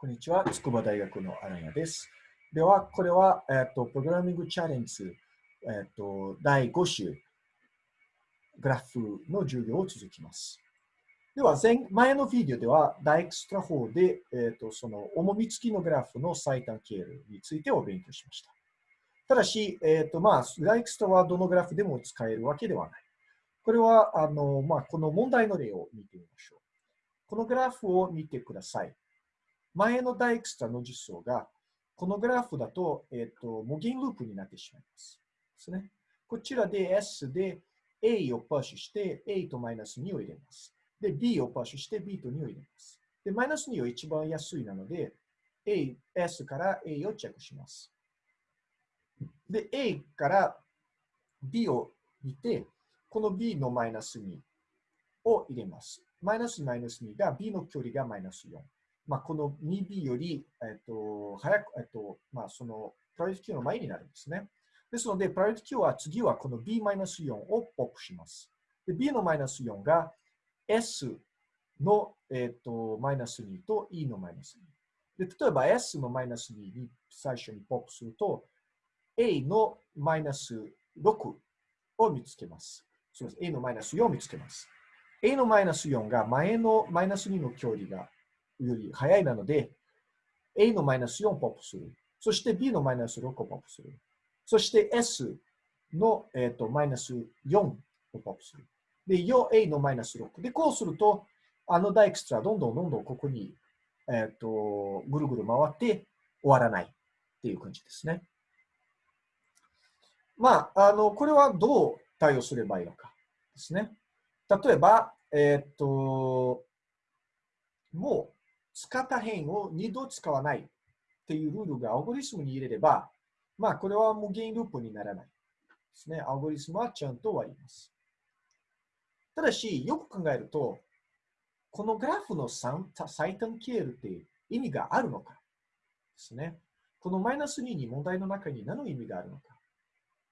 こんにちは。筑波大学のアラヤです。では、これは、えっと、プログラミングチャレンジ、えっと、第5週、グラフの授業を続きます。では、前前のビデオでは、ダイクストラ法で、えっと、その重み付きのグラフの最短経路についてお勉強しました。ただし、えっと、まあ、ダイクストラはどのグラフでも使えるわけではない。これは、あの、まあ、この問題の例を見てみましょう。このグラフを見てください。前のダイクストの実装が、このグラフだと、えっ、ー、と、無限ループになってしまいます。ですね。こちらで S で A をパッシュして A とマイナス2を入れます。で、B をパッシュして B と2を入れます。で、マイナス2は一番安いなので、A、S から A をチェックします。で、A から B を見て、この B のマイナス2を入れます。マイナスマイナス2が B の距離がマイナス4。まあ、この 2B より、えっと、早く、えっと、まあ、その、プライオリティ Q の前になるんですね。ですので、プライオリティ Q は次はこの B-4 をポップします。で B のマイナス4が S の、えっと、マイナス2と E のマイナス2。で例えば S のマイナス2に最初にポップすると、A のマイナス6を見つけます。すみません。A のマイナス4を見つけます。A のマイナス4が前のマイナス2の距離がより早いなので、A のマイナス4をポップする。そして B のマイナス6をポップする。そして S の、えーと、マイナス4をポップする。で、4A のマイナス6。で、こうすると、あのダイクストラどんどんどんどんここに、えっ、ー、と、ぐるぐる回って終わらないっていう感じですね。まあ、あの、これはどう対応すればいいのかですね。例えば、えっ、ー、と、もう使った辺を2度使わないっていうルールがアルゴリズムに入れれば、まあ、これは無限ループにならないですね。アルゴリズムはちゃんと終わります。ただし、よく考えると、このグラフの最短経路って意味があるのかですね。このマイナス2に問題の中に何の意味があるのか。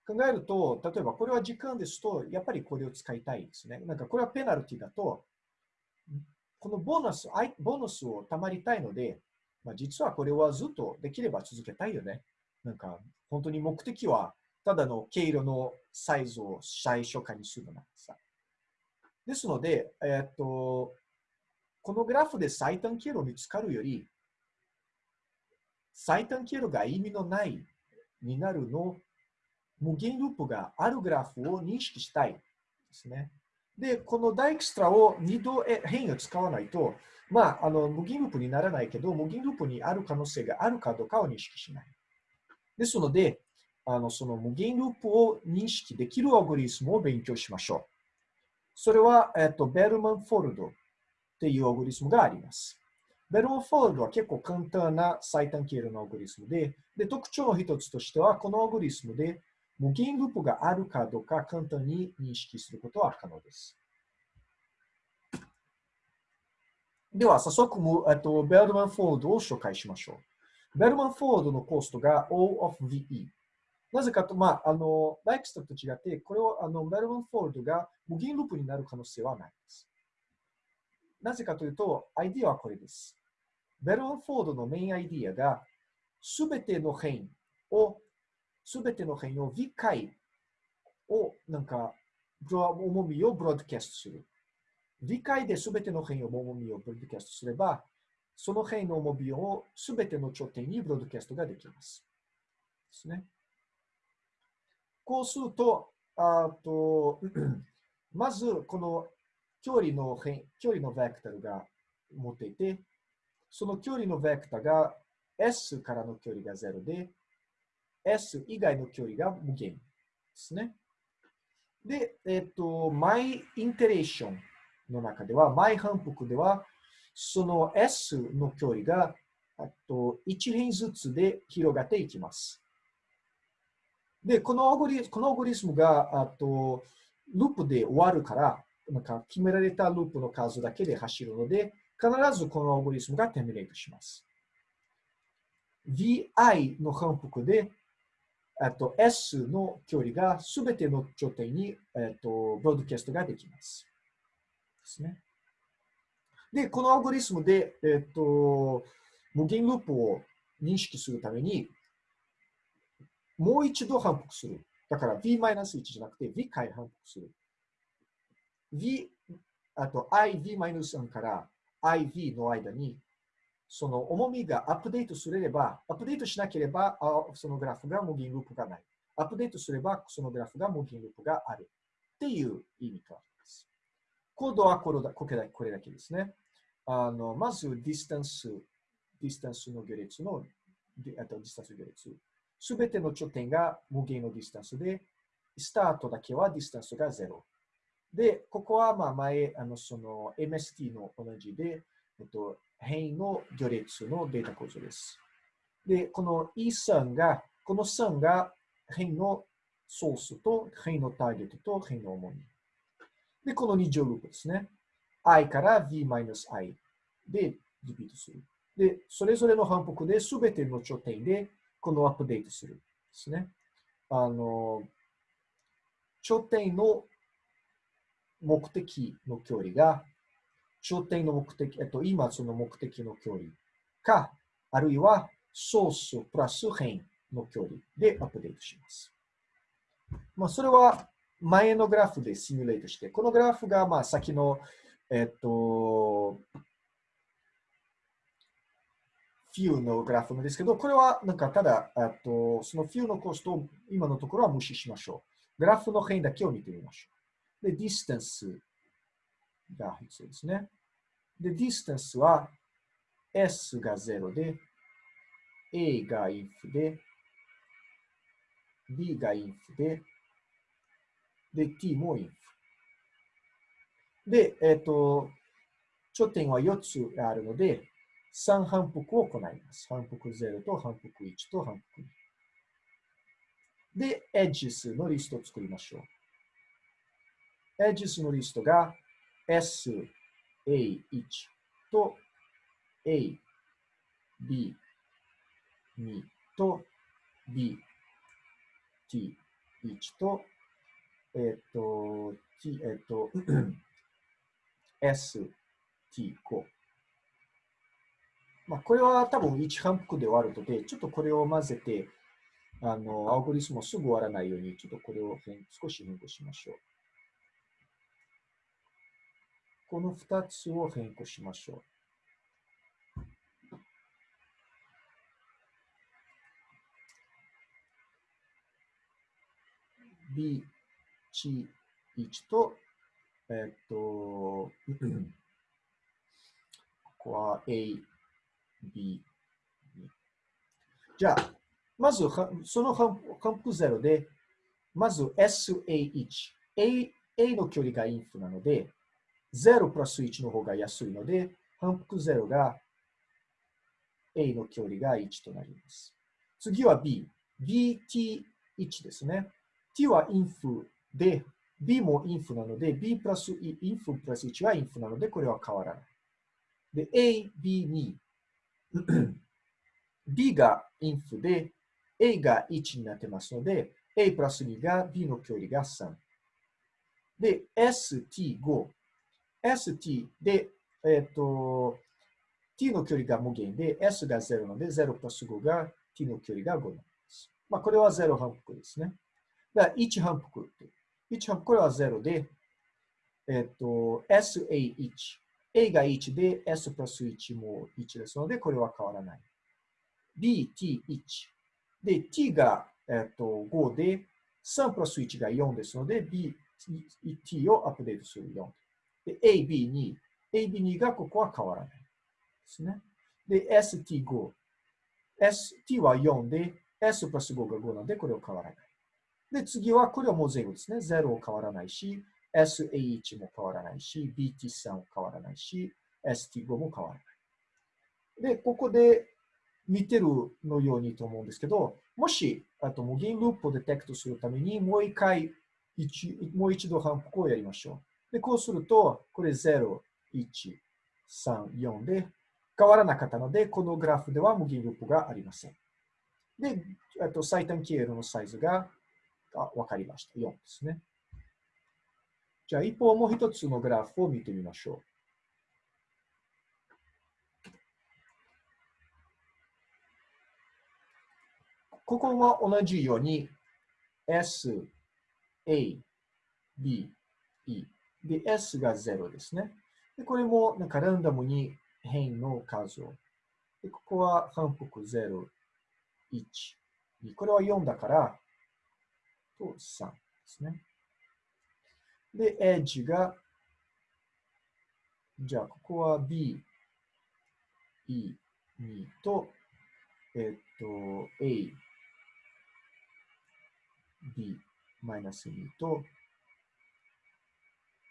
考えると、例えばこれは時間ですと、やっぱりこれを使いたいですね。なんかこれはペナルティだと、このボーナス、ボーナスをたまりたいので、まあ、実はこれはずっとできれば続けたいよね。なんか、本当に目的は、ただの経路のサイズを最初化にするのなんさ。ですので、えっと、このグラフで最短経路見つかるより、最短経路が意味のないになるの、無限ループがあるグラフを認識したいですね。で、このダイクストラを2度変異を使わないと、まあ、あの無限ループにならないけど、無限ループにある可能性があるかどうかを認識しない。ですので、あのその無限ループを認識できるアルゴリスムを勉強しましょう。それは、えっと、ベルマン・フォードっていうアルゴリズムがあります。ベルマン・フォードは結構簡単な最短経路のアルゴリズムで、で特徴の一つとしては、このアルゴリズムで無限ループがあるかどうか簡単に認識することは可能です。では、早速、えっと、ベルマンフォードを紹介しましょう。ベルマンフォードのコストが O of VE。なぜかと、まあ、あの、ダイクストラと違って、これを、あの、ベルマンフォードが無限ループになる可能性はないです。なぜかというと、アイディアはこれです。ベルマンフォールドのメインアイディアが、すべての辺をすべての辺を V回を、なんか、重みをブロードキャストする。 V回で全ての辺を重みをブロードキャストすれば、その辺の重みを全ての頂点にブロードキャストができます。ですね。こうすると、あと まず、この距離の変、距離のベクタルが持っていて、その距離のベクタルが S からの距離が0で、S 以外の距離が無限ですね。で、えっと、マイインテレーションの中では、マイ反復では、その S の距離がと1変ずつで広がっていきます。で、このアゴリこのアゴリスムがあとループで終わるから、なんか決められたループの数だけで走るので、必ずこのアゴリスムがテミネートします。vi の反復でえっと、S の距離がすべての頂点に、えっと、ブロードキャストができます。ですね。で、このアルゴリスムで、えっと、無限ループを認識するために、もう一度反復する。だから v-1 じゃなくて v 回反復する。v、あと iv-1 から iv の間に、その重みがアップデートすれば、アップデートしなければ、そのグラフが無限ループがない。アップデートすれば、そのグラフが無限ループがある。っていう意味とあります。コードはこれだこれだけですね。あのまず、ディスタンス、ディスタンスの行列の、あとディスタンス行列。すべての頂点が無限のディスタンスで、スタートだけはディスタンスが0。で、ここはまあ前、あのその MST の同じで、えっと、変異の行列のデータ構造です。で、この E3 が、この3が変異のソースと変異のターゲットと変異の重み。で、この2乗ループですね。i から v-i でリピートする。で、それぞれの反復で全ての頂点でこのアップデートするですね。あの、頂点の目的の距離が、頂点の目的、えっと、今その目的の距離か、あるいはソースプラス辺の距離でアップデートします。まあ、それは前のグラフでシミュレートして、このグラフがまあ先の、えっと、フィューのグラフなんですけど、これはなんかただ、とそのフィューのコストを今のところは無視しましょう。グラフの辺だけを見てみましょう。で、 distanceが必要ですね。で、ディスタンスは S が0で、A がインフで、B がインフで、で、T もインフ。で、えっ、ー、と、頂点は4つあるので、3反復を行います。反復0と反復1と反復2。で、エッジスのリストを作りましょう。エッジスのリストが S、A1 と A、B、2と B、T1 と、えっ、と、T、えっ、と、S、T5。まあ、これは多分1反復で終わるので、ちょっとこれを混ぜて、あの、アオゴリスムをすぐ終わらないように、ちょっとこれを少し変更しましょう。この2つを変更しましょう。B、1と、えっと、ここは A、B、2、じゃあ、まず、その反復0で、まず SA1。A, A の距離がインフなので、0プラス1の方が安いので、反復0が A の距離が1となります。次は B。BT1 ですね。T はインフで、B もインフなので、B プラスインフプラス1はインフなので、これは変わらない。で、A、B2。B がインフで、A が1になってますので、A プラス2が B の距離が3。で、ST5。ST で、えっ、ー、と、t の距離が無限で、s が0なので、0プラス5が t の距離が5なります。まあ、これは0反復ですね。だから1反復。1反復、これは0で、えっ、ー、と、SA1。A が1で S プラス1も1ですので、これは変わらない。BT1。で、T が、えっ、ー、と5で、3プラス1が4ですので、B、T をアップデートする4。で、AB2。AB2 がここは変わらないですね。で、ST5。ST は4で、S プラス5が5なので、これは変わらない。で、次は、これはもう全部ですね。0を変わらないし、SA1 も変わらないし、BT3 も変わらないし、ST5 も変わらない。で、ここで見てるのようにと思うんですけど、もし、あと無限ループをデテクトするために、もう一回、一もう一度反復をやりましょう。で、こうすると、これ0、1、3、4で変わらなかったので、このグラフでは無限ループがありません。で、あと最短経路のサイズがあ分かりました。4ですね。じゃあ、一方、もう一つのグラフを見てみましょう。ここは同じように S、A、B、E。で、S が0ですね。でこれもなんかランダムに変の数を。でここは反復0、1、2。これは4だから、と3ですね。で、エッジが、じゃあ、ここは B、E、2と、えっと、A、B、マイナス2と、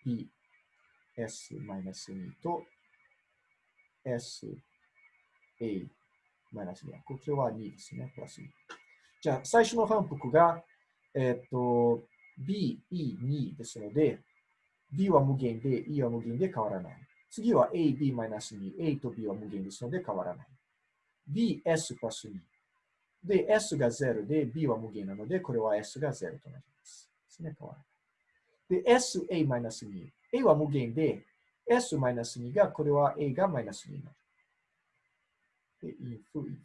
bs-2 と sa-2。こちらは2ですね。プラス2。じゃあ、最初の反復が、えっ、と、B、E、2ですので、B は無限で、E は無限で変わらない。次は A、B マイナス2。A と B は無限ですので変わらない。B、S プラス2。で、S が0で、B は無限なので、これは S が0となります。ですね、変わらない。で、S、A マイナス2。A は無限で、S マイナス2が、これは A がマイナス2になる。で、if, if。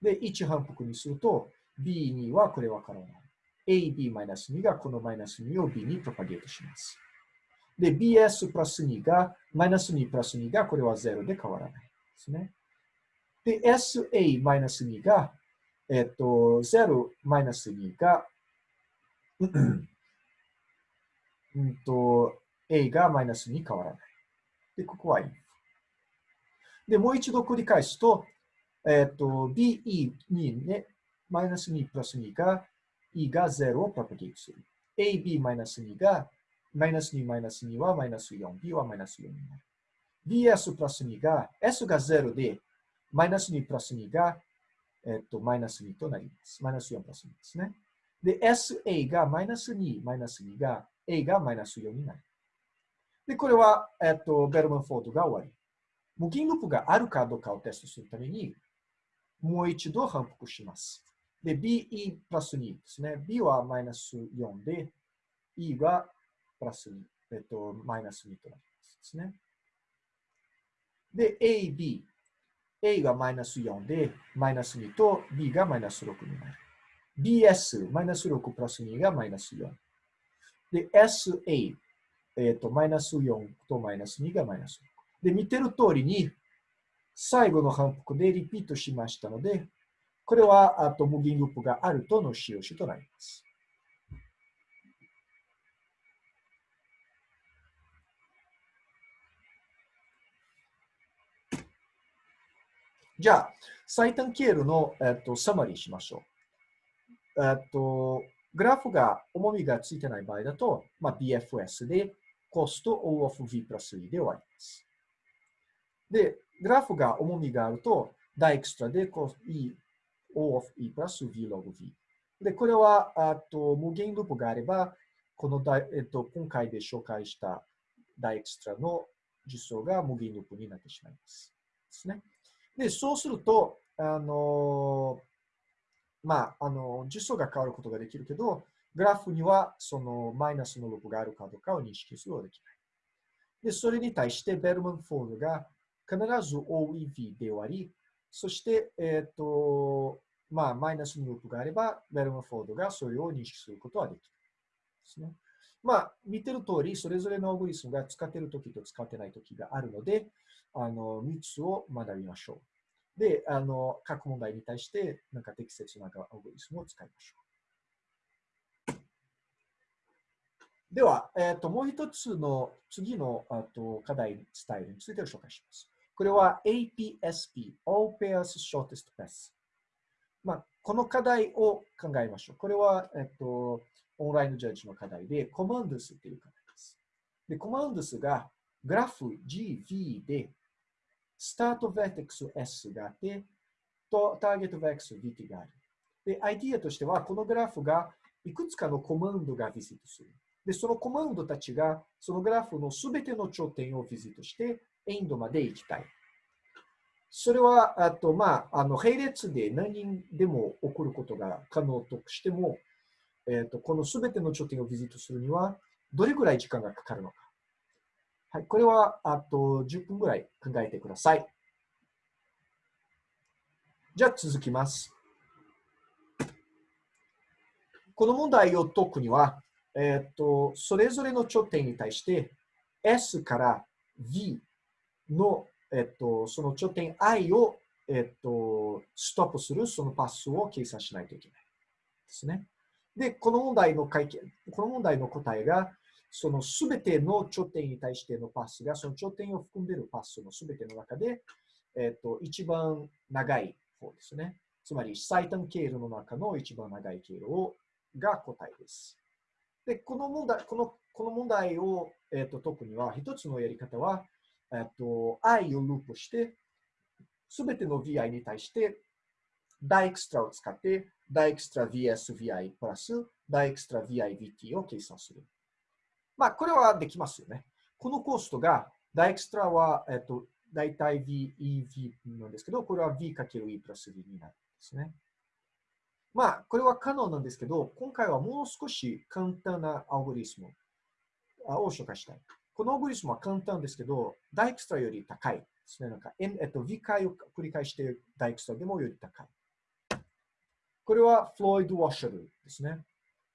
で、1反復にすると、B2 はこれは変わらない。AB マイナス2がこのマイナス2を B にプロパゲートします。で、BS プラス2が、マイナス2プラス2がこれは0で変わらないですね。で、SA マイナス2が、えっと、0マイナス2が、うんと、A がマイナスに変わらない。で、ここは if。で、もう一度繰り返すと、えっ、と、BE にね、マイナス2プラス2が E が0をプロパゲートする。AB マイナス2が、マイナス2マイナス2はマイナス4、B はマイナス4になる。BS プラス2が、S が0で、マイナス2プラス2が、えっ、と、マイナス2となります。マイナス4プラス2ですね。で、SA がマイナス2、マイナス2が A がマイナス4になる。で、これは、えっと、ベルマンフォードが終わり。無限ループがあるかどうかをテストするために、もう一度反復します。で、BE プラス2ですね。B はマイナス4で、E はプラス2、えっと、マイナス2となりますですね。で、AB。A がマイナス4で、マイナス2と B がマイナス6になる。BS、マイナス6プラス2がマイナス4。で、SA、えっ、ー、と、マイナス4とマイナス2がマイナス6。で、見てる通りに、最後の反復でリピートしましたので、これは、あと、無限ループがあるとの使用詞となります。じゃあ、最短経路の、えっと、サマリーしましょう。えっと、グラフが重みがついてない場合だと、まあ、BFS でコスト O of V プラス E で終わります。で、グラフが重みがあると、ダイクストラで E O of E プラス V ログ V。で、これはあと無限ループがあれば、このダえっと、今回で紹介したダイエクストラの実装が無限ループになってしまいます。ですね。で、そうすると、あのまあ、あの、実装が変わることができるけど、グラフにはそのマイナスのループがあるかどうかを認識することができない。で、それに対してベルマンフォールが必ず OEV で終わり、そして、えっ、ー、と、まあ、マイナスのループがあれば、ベルマンフォードがそれを認識することはできる。ですね。まあ、見てる通り、それぞれのオグリスムが使っているときと使ってないときがあるので、あの、3つを学びましょう。で、あの、各問題に対して、なんか適切なアルゴリスムを使いましょう。では、えっ、ー、と、もう一つの次のあと課題スタイルについて紹介します。これは APSP、All Pairs Shortest Path。まあ、この課題を考えましょう。これは、えっ、ー、と、オンラインジャッジの課題で、コマンドスっていう課題です。で、コマンドスがグラフ GV でスタートベーテックス S があって、とターゲットベーテックス VT がある。で、アイディアとしては、このグラフがいくつかのコマンドがビジットする。で、そのコマンドたちが、そのグラフのすべての頂点をビジットして、エンドまで行きたい。それは、あと、まあ、あの、並列で何人でも起こることが可能としても、えっ、ー、と、このすべての頂点をビジットするには、どれぐらい時間がかかるのか。はい、これはあと10分ぐらい考えてください。じゃあ続きます。この問題を解くには、えっ、と、それぞれの頂点に対して S から V の、えっ、と、その頂点 I を、えっ、と、ストップするそのパスを計算しないといけないですね。で、この問題の解決、この問題の答えが、そのすべての頂点に対してのパスが、その頂点を含んでいるパスのすべての中で、えっ、と、一番長い方ですね。つまり最短経路の中の一番長い経路をが答えです。で、この問題、このこの問題を、えーと、解くには、一つのやり方は、えーと、i をループして、すべての vi に対して、ダイクストラを使って、ダイクストラ vsvi プラスダイクストラ vivt を計算する。まあ、これはできますよね。このコストが、ダイエクストラは、えっ、ー、と、大体 VEV なんですけど、これは V かける E プラス V になるん。ですね。まあ、これは可能なんですけど、今回はもう少し簡単なアルゴリスムを紹介したい。このアルゴリスムは簡単ですけど、ダイクストラより高いですね。なんか、えっと、V 回を繰り返してダイクストラでもより高い。これはフロイド・ワッシャルですね。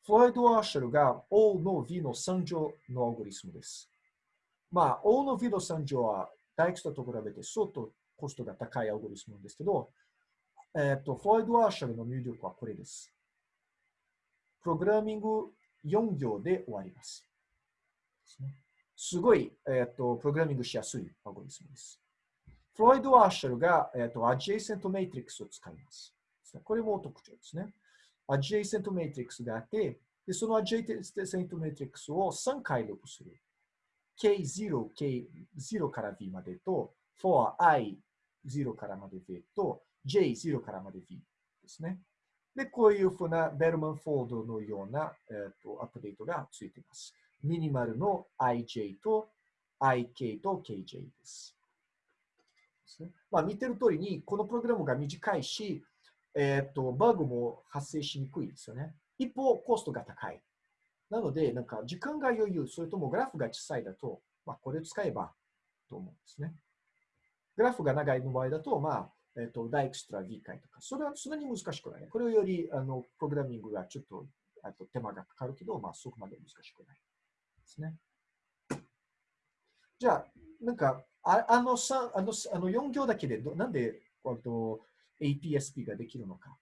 フロイド・ワッシャルが O の V の3乗のアルゴリスムです。まあ、O の V の3乗はダイクストラと比べて相当コストが高いアルゴリスムですけど、えっ、と、フロイド・ワーシャルの入力はこれです。プログラミング4行で終わります。すごい、えっ、と、プログラミングしやすいアルゴリスムです。フロイド・ワーシャルが、えっ、と、 adjacent matrix を使います。これも特徴ですね。 adjacent matrix があって、でその adjacent matrix を3回ループする。K0、K0 から V までと、for I0 からまで V と、J0 からまで V ですね。で、こういうふうなベルマンフォードのような、えーと、アップデートがついています。ミニマルの IJ と IK と KJ です。です、まあ、見てる通りに、このプログラムが短いし、えっ、ー、と、バグも発生しにくいですよね。一方、コストが高い。なので、なんか時間が余裕、それともグラフが小さいだと、まあ、これ使えばと思うんですね。グラフが長いの場合だと、まあ、えっ、と、ダイクストラ V 回とか、それはそんなに難しくない。これより、あの、プログラミングがちょっと、あと手間がかかるけど、まあ、そこまで難しくない。ですね。じゃあ、なんか、ああの3、あのあの4行だけで、なんで、あと APSP ができるのか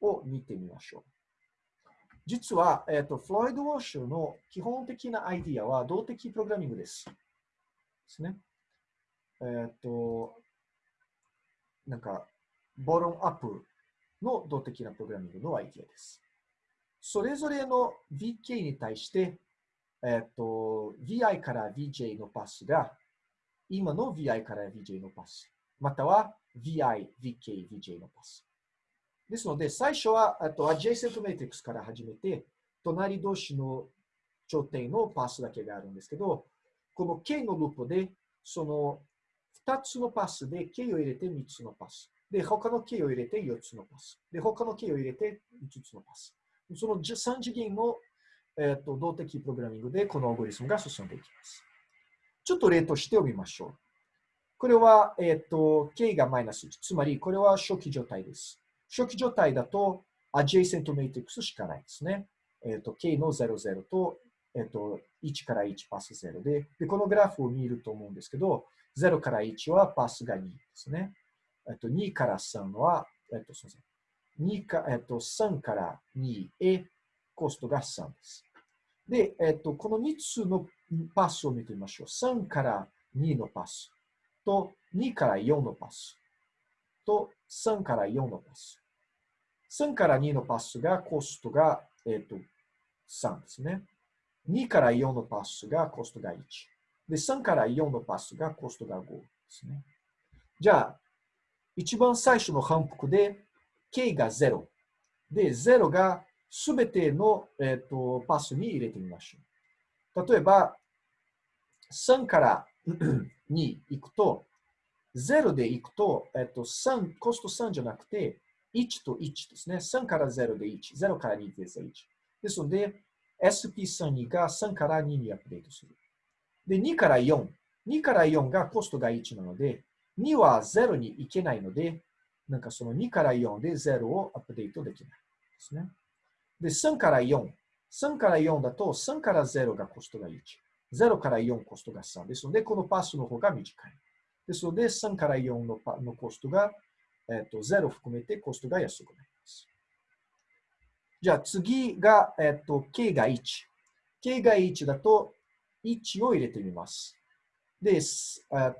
を見てみましょう。実は、えっ、と、フロイド・ウォッシュの基本的なアイディアは動的プログラミングです。ですね。えっ、と、なんか、ボロンアップの動的なプログラミングのアイディアです。それぞれの VK に対して、えっ、と、VI から VJ のパスが、今の VI から VJ のパス、または VI、VK、VJ のパス。ですので、最初は、あと、adjacent matrix から始めて、隣同士の頂点のパスだけがあるんですけど、この K のループで、その2つのパスで K を入れて3つのパス。で、他の K を入れて4つのパス。で、他の K を入れて5つのパス。その3次元の、えーと、動的プログラミングでこのアルゴリスムが進んでいきます。ちょっと例として読みましょう。これは、えっ、ー、と、K がマイナス1。つまり、これは初期状態です。初期状態だと、adjacent matrix しかないですね。えっ、ー、と、K の00と、えっ、ー、と、1から1パス0でで、このグラフを見ると思うんですけど、0から1はパスが2ですね。えっと、2から3は、えっと、すみません。2か、えっと、3から2へコストが3です。で、えっと、この3つのパスを見てみましょう。3から2のパスと2から4のパスと3から4のパス。3から2のパスがコストが、えっと、3ですね。2から4のパスがコストが1。で、3から4のパスがコストが5ですね。じゃあ、一番最初の反復で、K が0。で、0がすべての、えーと、パスに入れてみましょう。例えば、3から 2行くと、0で行くと、えっ、と、3、コスト3じゃなくて、1と1ですね。3から0で1、0から2で1。ですので、SP32 が3から2にアップデートする。で、2から4。2から4がコストが1なので、2は0に行けないので、なんかその2から4で0をアップデートできないですね。で、3から4。3から4だと、3から0がコストが1。0から4コストが3ですので、このパスの方が短い。ですので、3から4のパのコストが、えっと、0含めてコストが安くなります。じゃあ次が、えっと、k が1。k が1だと1を入れてみます。で、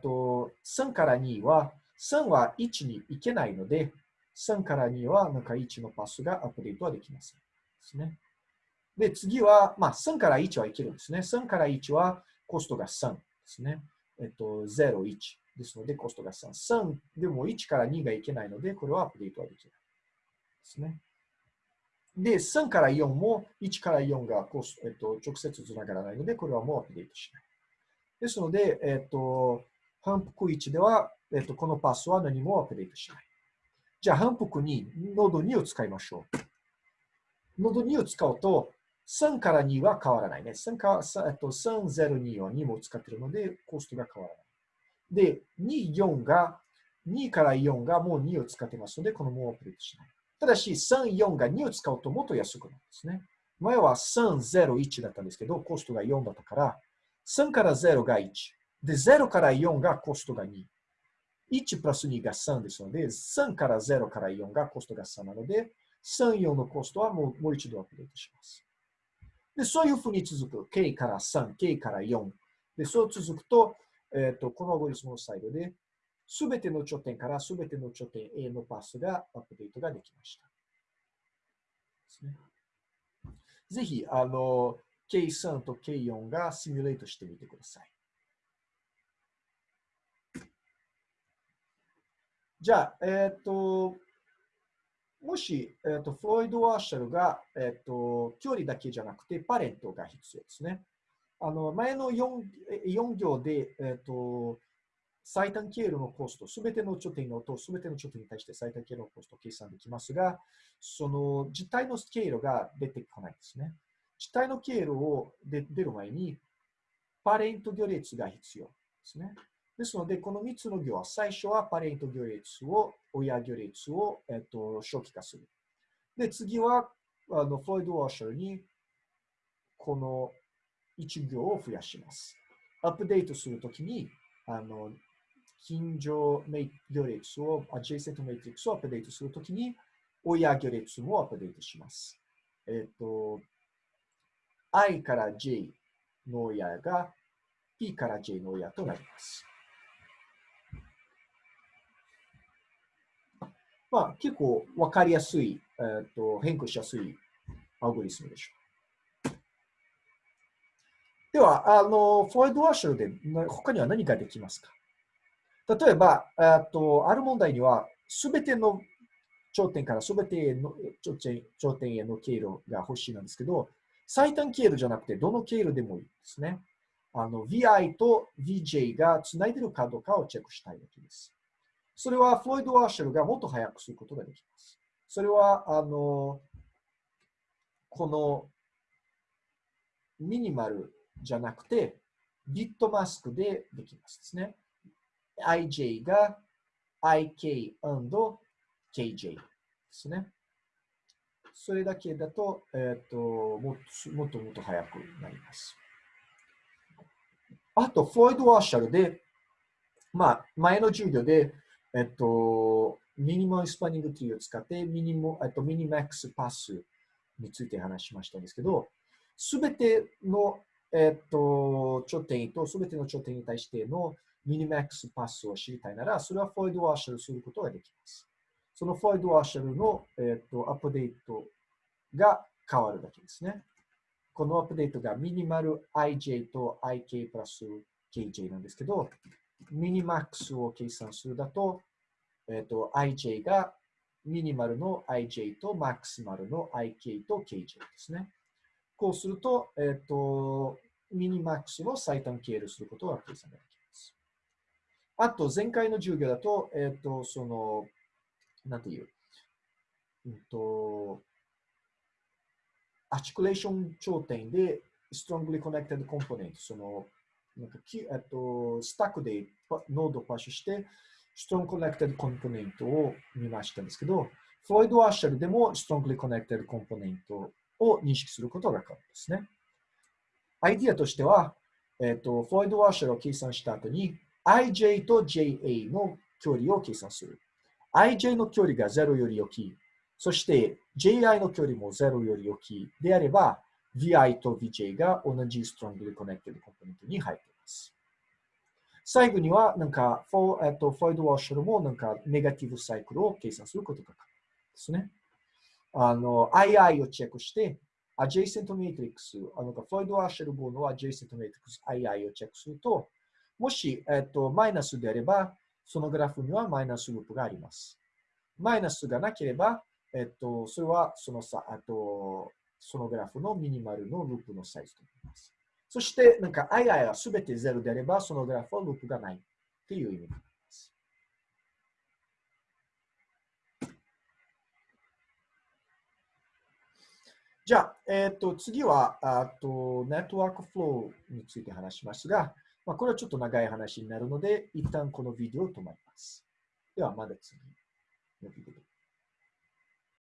と3から2は、3は1に行けないので、3から2はなんか1のパスがアップデートはできません。ですね。で、次は、まあ、3から1はいけるんですね。3から1はコストが3ですね。えっと、0、1ですので、コストが3。3でも1から2がいけないので、これはアップデートはできない。ですね。で、3から4も1から4がコス、えっと、直接つながらないので、これはもうアップデートしない。ですので、えっと、反復1では、えっと、このパスは何もアップデートしない。じゃあ、反復2、ノード2を使いましょう。ノード2を使うと、3から2は変わらないね。3か、えっと、302は2も使っているので、コストが変わらない。で、2、4が、2から4がもう2を使ってますので、このもうアップデートしない。ただし、3、4が2を使うともっと安くなるんですね。前は3、0、1だったんですけど、コストが4だったから、3から0が1。で、0から4がコストが2。1プラス2が3ですので、3から0から4がコストが3なので、3、4のコストはもうもう一度アップデートします。で、そういうふうに続く。k から3、k から4。で、そう続くと、えっ、ー、と、このアゴリスムのサイドで、すべての頂点からすべての頂点 A のパスがアップデートができました。ですね、ぜひ、あの、K3 と K4 がシミュレートしてみてください。じゃあ、えっ、ー、と、もし、えーと、フロイド・ワーシャルが、えーと、距離だけじゃなくてパレントが必要ですね。あの前の 4, 4行で、えーと、最短経路のコスト、すべての頂点のとすべての頂点に対して最短経路のコストを計算できますが、その実体の経路が出てこないですね。実体の経路を出る前に、パレント行列が必要ですね。ですので、この3つの行は、最初はパレント行列を、親行列を、えっと、初期化する。で、次は、あの、フロイド・ワーシャルに、この1行を増やします。アップデートするときに、あの、近所行列を、adjacent matrix をアップデートするときに、親行列もアップデートします。えっと、i から j の親が p から j の親となります。まあ、結構わかりやすい、えーと、変更しやすいアルゴリスムでしょう。では、あの、フォイドワーシャルで他には何ができますか？例えば、とある問題には、すべての頂点からすべての頂点頂点への経路が欲しいなんですけど、最短経路じゃなくて、どの経路でもいいですね。あの、VI と VJ がつないでるかどうかをチェックしたいわけです。それはフロイド・ワーシェルがもっと早くすることができます。それは、あの、このミニマルじゃなくて、ビットマスクでできますですね。ij が ik&kj ですね。それだけだと、えっ、ー、とももっともっと早くなります。あと、フロイド・ワーシャルで、まあ、前の授業で、えっと、ミニマルスパニングツリーを使ってミニモ、えっと、ミニマックスパスについて話しましたんですけど、すべての、えっと、頂点とすべての頂点に対してのミニマックスパスを知りたいなら、それはフォイドワーシャルすることができます。そのフォイドワーシャルの、えっと、アップデートが変わるだけですね。このアップデートがミニマル ij と ik プラス kj なんですけど、ミニマックスを計算するだと、えっ、ー、と、ij がミニマルの ij とマックスマルの ik と kj ですね。こうすると、えっ、ー、と、ミニマックスの最短経路することが計算ができます。あと、前回の授業だと、えっ、ー、と、その、なんていう、うんと、アチクレーション頂点で strongly connected component、その、えっと、スタックでノードをパッシュして、strong connected component を見ましたんですけど、フロイド・アッシャルでも strongly connected component を認識することが可能ですね。アイディアとしては、えっ、と、フロイド・ワーシャルを計算した後に、ij と ja の距離を計算する。ij の距離が0より大きい。そして ji の距離も0より大きい。であれば、vi と vj が同じストロングでコネクティブコンポーネントに入っています。最後には、なんか、フォ,、えっと、フォイド・ワーシャルもなんか、ネガティブサイクルを計算することが可能ですね。あの、II をチェックして、adjacent matrix、あの、フロイド・ワーシャルボーの adjacent matrix II をチェックすると、もし、えっと、マイナスであれば、そのグラフにはマイナスループがあります。マイナスがなければ、えっと、それはそのさ、あと、そのグラフのミニマルのループのサイズとなります。そして、なんか II はすべて0であれば、そのグラフはループがないっていう意味になります。じゃあ、えっ、ー、と、次は、あと、ネットワークフローについて話しますが、まあ、これはちょっと長い話になるので、一旦このビデオを止まります。では、まだ次のビデオ